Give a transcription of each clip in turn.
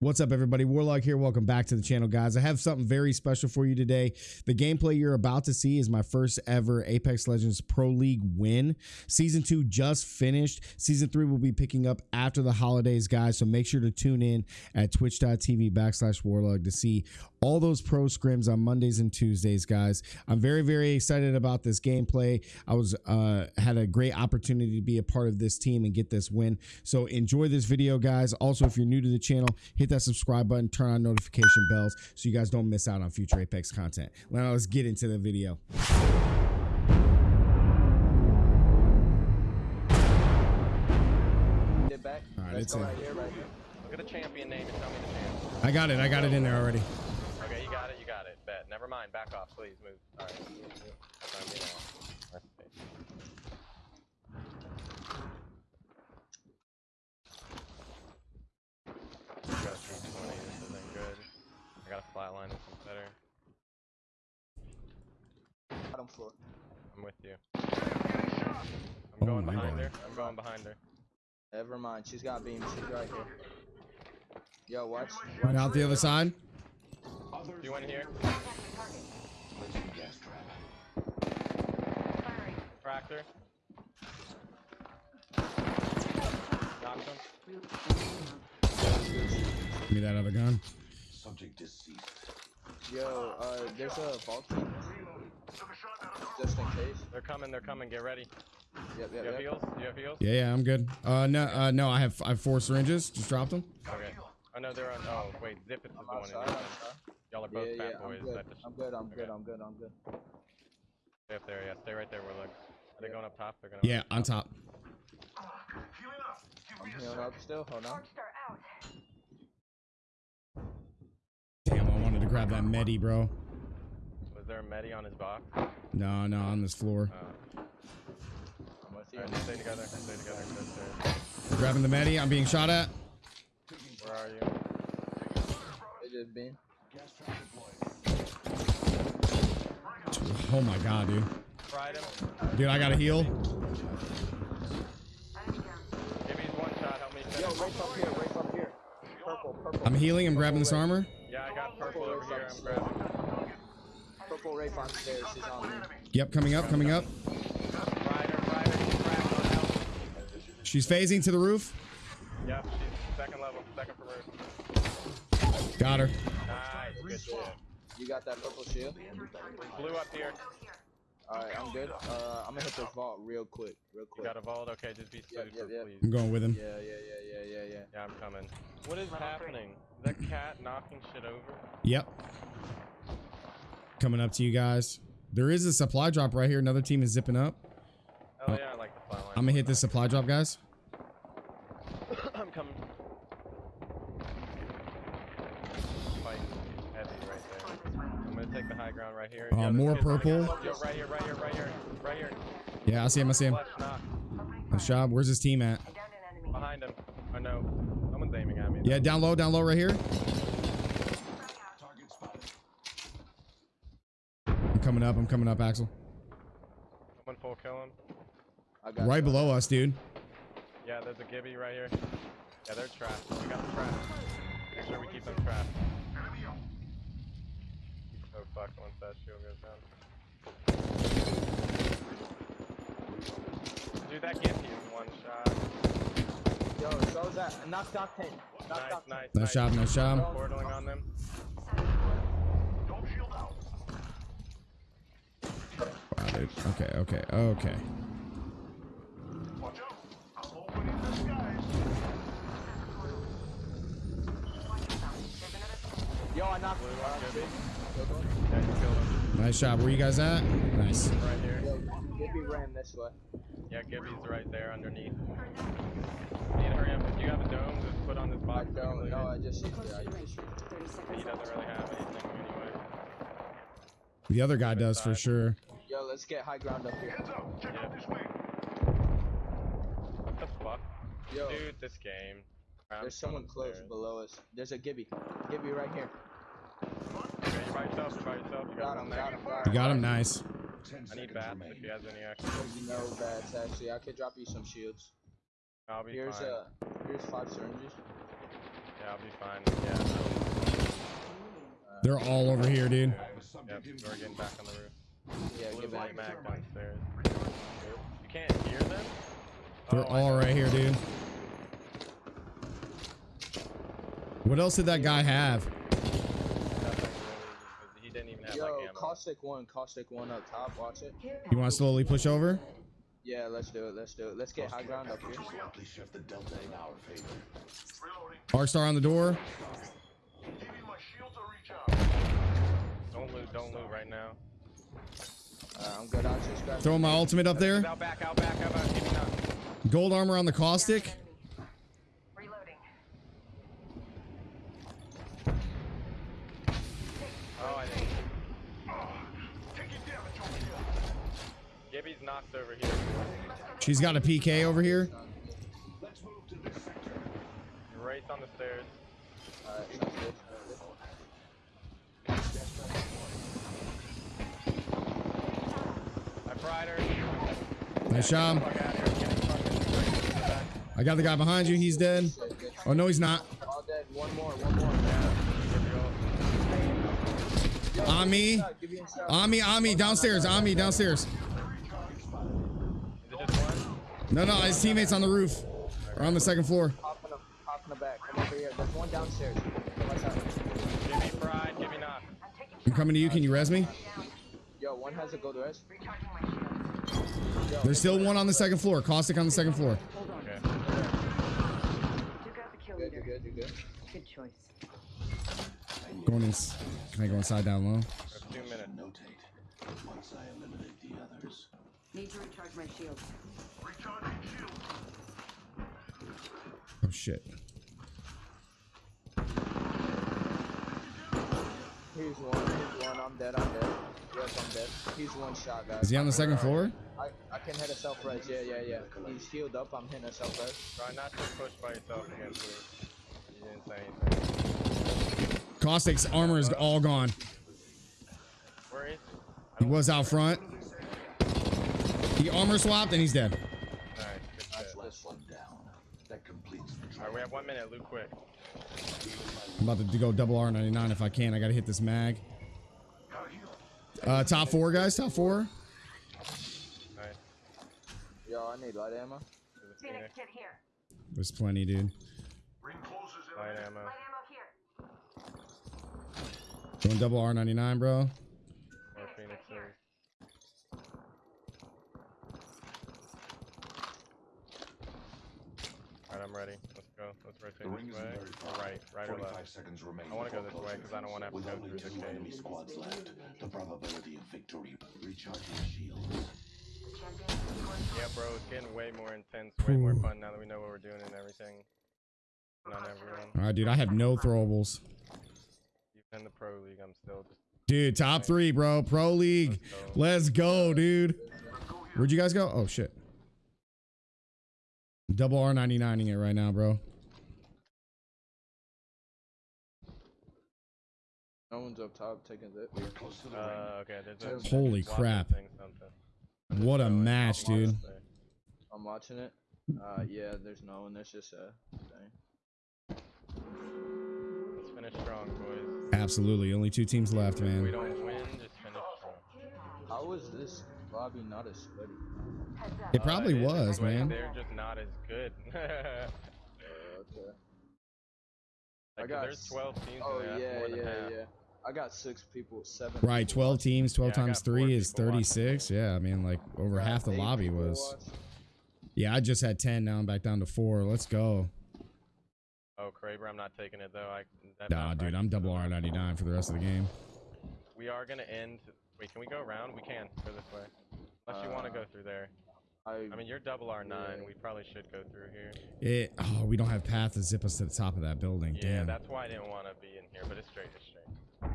What's up, everybody? Warlock here. Welcome back to the channel, guys. I have something very special for you today. The gameplay you're about to see is my first ever Apex Legends Pro League win. Season two just finished. Season three will be picking up after the holidays, guys. So make sure to tune in at twitch.tv backslash warlog to see all those pro scrims on Mondays and Tuesdays, guys. I'm very, very excited about this gameplay. I was uh, had a great opportunity to be a part of this team and get this win. So enjoy this video, guys. Also, if you're new to the channel, hit that subscribe button, turn on notification bells so you guys don't miss out on future Apex content. Now let's get into the video. All right, Let's it's go in. right here, right here. Look at the champion name and tell me the champ. I got it. I got it in there already. Never mind. Back off, please. Move. Alright. That's on me now. Rest in peace. Got a 320. This isn't good. I got a flatline. This one's better. Bottom floor. I'm with you. Oh I'm going my behind God. her. I'm going behind her. Never mind. She's got beams. She's right here. Yo, watch. Right out the other side. You went here? Cracked her. Knocked him. Give me that other gun. Subject deceased. Yo, uh, there's a vault key. Just in case. They're coming, they're coming. Get ready. Yep, You have yep. heals? You have heals? Yeah, yeah, I'm good. Uh, no, uh, no, I have I have four syringes. Just dropped them. Okay. Oh no, they're on. Oh wait, Zip is the I'm one in outside. Y'all are Yeah, both yeah, fat I'm boys. good. Just I'm good. I'm good. I'm good. I'm good. stay up there. Yeah, stay right there. We're like, are they going up top? They're gonna. Yeah, on top. I'm healing up still. Hold on. Damn, I wanted to grab that medi, bro. Was there a medi on his box? No, no, on this floor. Uh, I'm with stay together. Stay together. Grabbing the medi. I'm being shot at. Where are you? They just been. Oh my god, dude. Dude, I got to heal. Give me one shot. Help me finish. Yo, race up here. Race up here. Purple. Purple. I'm healing. I'm grabbing this armor. Yeah, I got purple over here. I'm grabbing. Purple Wraith on stairs. She's on me. Yep, coming up, coming up. Fried her. Fried her. She's cracked on health. She's phasing to the roof. Yep, she's second level. Second from roof. Got her. Nice. Good shit. You got that purple shield? Blue up here. Alright, I'm good. Uh, I'm gonna hit this vault real quick. Real You got a vault? Okay, just be Yep, super, yep, yep. please. I'm going with him. Yeah, yeah, yeah, yeah, yeah, yeah. Yeah, I'm coming. What is happening? Is that cat knocking shit over? Yep. Coming up to you guys. There is a supply drop right here. Another team is zipping up. Oh, yeah, I like the fly line. I'm gonna hit this supply drop, guys. I'm coming. Fighting heavy right there. I'm gonna take the high ground right here. Uh, more purple. Right here, right here, right here, right here. Yeah, I see him. I see him. Nice job. Where's his team at? Behind him. I know. Someone's aiming at me. Yeah, down low, down low right here. I'm coming up. I'm coming up, Axel. Someone full kill him. I got Right you. below us, dude. Yeah, there's a Gibby right here. Yeah, they're trapped. We got them trapped. Make sure we keep them trapped. So fucked once that shield goes down. Dude, that Gibby is one shot. Yo, so is that. Knock, knock, 10. Knock, Nice, knock, nice, Nice job. Nice job. Portaling on them. Wow, dude. Okay, okay, okay. Yo, I knocked. Blue Uh, one, Gibby. good one. Yeah, you killed him. Nice job. Where you guys at? Nice. Right here. Gibby ran this way. Yeah, Gibby's right there underneath. You need to hurry up. If you have a dome, just put on this box. so we don't loot know. it. I just used it. I used it. He doesn't really have anything anyway. The other guy does for sure. Yo, let's get high ground up here. Heads up. Check out this What the fuck? Yo, Dude, this game. I'm there's someone close upstairs. below us. There's a Gibby. Gibby right here. Okay, you're by yourself, you're by yourself. You Got got him, got him, got You got him. Nice. I need bats if he has any extra. There's no bats actually. I could drop you some shields. I'll be Here's fine. uh, here's five syringes. Yeah, Yeah, I'll be fine. Yeah. I They're all over here, dude. Yep, we're getting back on the roof. Yeah, Blue get back. white downstairs. You can't hear them? They're Oh, I all know. right here, dude. What else did that guy have? Nothing really. He didn't even have Yo, like ammo. Caustic one, caustic one up top. Watch it. You want to slowly push over? Yeah, let's do it. Let's do it. Let's get high ground up here. Shift the delta in our favor. Arc star on the door. Don't loot, don't loot right now. Uh, I'm good. I'll just grab. Throwing my ultimate up there. Out back, out back, out back. Give me not. Gold armor on the caustic. Reloading. Oh, I didn't. Gibby's knocked over here. She's got a PK over here. Right on the stairs. Alright, sounds good. I fried her. Nice job. Fuck out of here. Get the fucking back. I got the guy behind you. He's dead. Oh no, he's not. One more. One more. Give your ult. Yo, On me. give me a shot. On me, on me, downstairs, on me, downstairs. Is it just one? No, no, his teammates on the roof. Or on the second floor. Hop in the, hop in the back. Come over here. There's one downstairs. Watch out. Gibby fried, Gibby knocked. I'm coming to you. Can you res me? Yo, one has a gold rest. Recharging. There's still one on the second floor. Caustic on the second floor. Hold. Okay. Took out the kill Good, you leader. good, you good. Good choice. Going in. Can I go inside down low? Two minutes. Notate. Once I eliminate the others. Need to recharge my shield. Oh shit. He's one. He's one. I'm dead. I'm dead. Yes, I'm dead. He's one shot, guys. Is he on the second floor? I, I can hit a self res. Yeah, yeah, yeah. He's healed up. I'm hitting a self res. Try not to push by yourself again, please. You didn't say anything. Caustic's armor is all gone. Where is He was out front. He armor swapped and he's dead. Nice, good shit. Last one down. That completes the Alright, we have one minute, loot quick. I'm about to go double R99 if I can. I gotta hit this mag. Uh, top four guys. Top four. Nice. Yo, I need light ammo. There's Phoenix Phoenix. kit here. There's plenty, dude. Light ammo. Light ammo here. Going double R99, bro. More Phoenixes. Alright, I'm ready. Let's go. Let's rotate The ring this isn't way. very Or far. right, right or left. seconds remain. I wanna go this way, closing. 'cause I don't wanna have to With go only through the two cave. enemy squads left. The probability of victory. Recharge your shield. The champion is going Yeah, bro, it's getting way more intense, way more fun now that we know what we're doing and everything. Not everyone. All right, dude. I have no throwables. Even in the pro league, I'm still just. Dude, top three, bro. Pro league. Let's go, dude. Where'd you guys go? Oh shit. Double R99ing it right now, bro. No one's up top taking it. We are close to the ring. Uh, okay, there's a. Holy crap. thing. What a So, match, dude. lost. I'm watching it. Uh, yeah, there's no one. There's just a thing. Let's finish strong, boys. Absolutely. Only two teams left, If we man. don't win, just finish strong. How is this lobby not as sweaty? It probably Uh, it is was, sweaty, man. They're just not as good. Uh, okay. I got there's 12 teams Oh yeah, That's more than yeah, yeah. I got six people, seven. Right, 12 teams, 12 Yeah, times 3 is people watching. 36. Yeah, I mean, like over half the lobby was. watched. Yeah, I just had 10. Now I'm back down to 4. Let's go. Oh, Kraber, I'm not taking it though. I, Nah, dude, I'm double R99 for the rest of the game. We are gonna end. Wait, can we go around? We can. Go this way. Unless you want to Uh, go through there. I, I mean, you're double R9. yeah. We probably should go through here. It, oh, we don't have path to zip us to the top of that building. Yeah, Damn. that's why I didn't want to be in here, but it's straight, it's straight.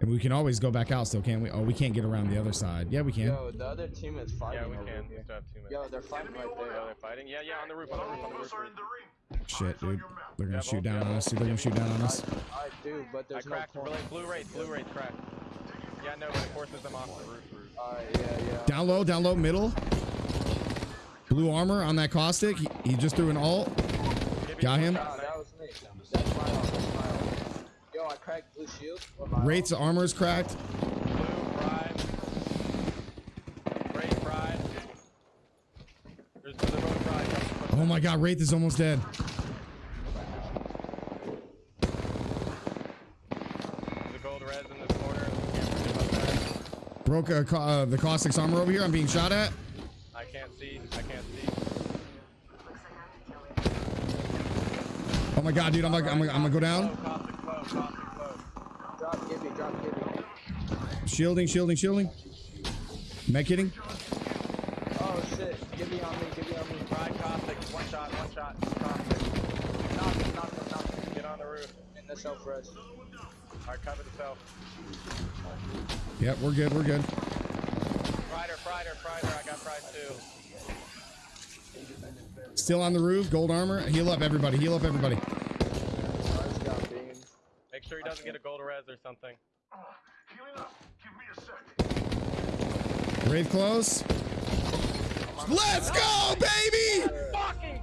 And we can always go back out still, can't we? Oh, we can't get around the other side. Yeah, we can. yo, the other team is fighting. Yeah, we over can. We still have two minutes. Yo, they're fighting right there. they're fighting? Yeah, yeah, on the roof, on the roof, on the roof. Shit, dude. They're gonna Yeah, shoot both down on us. Dude, they're gonna shoot down on us. I, I do, but I there's no cracked. point. Blue, blue Wraith, blue Wraith cracked. Yeah, no, but it forces them off the roof. roof. Alright, yeah, yeah. Down low, down low, middle. Blue armor on that caustic. He, he just threw an alt. Got him? shot, Nah, that was me. That got cracked blue shield. Or my Wraith's armor is cracked. Blue, pride. Great pride. There's another boat pride. Oh my god, Wraith is almost dead. There's a gold res in this corner. Broke uh, uh, the caustic's armor over here. I'm being shot at. I can't see. I can't see. Looks like I have to kill you. Oh my god, dude, I'm like, I'm, I'm gonna go down. Caustic flow, caustic flow. Drop, give me, drop, give me. Shielding, shielding, shielding. Mech hitting. Oh shit, give me on me, give me on me. Pride caustic. One shot, one shot. Caustic. Knock him, knock knock. Get on the roof. In the self rest. Alright, cover the self. Yep, we're good, we're good. Prider, Prider, Prider. I got Pride too. Still on the roof, gold armor. Heal up, everybody. Heal up, everybody. Make sure he doesn't get a gold res or something. Wraith close. Let's go, baby!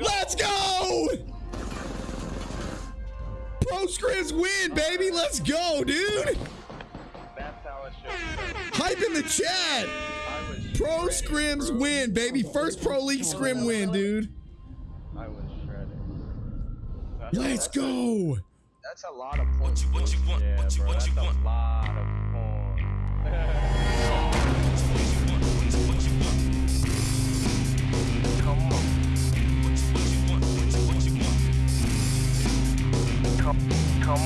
Let's go! Pro scrims win, baby. Let's go, dude. That's how it should be. Hype in the chat. Pro scrims win, baby. First pro league scrim win, dude. I was shredded. Let's go. That's a lot of points. Yeah, bro. That's a lot of come, come.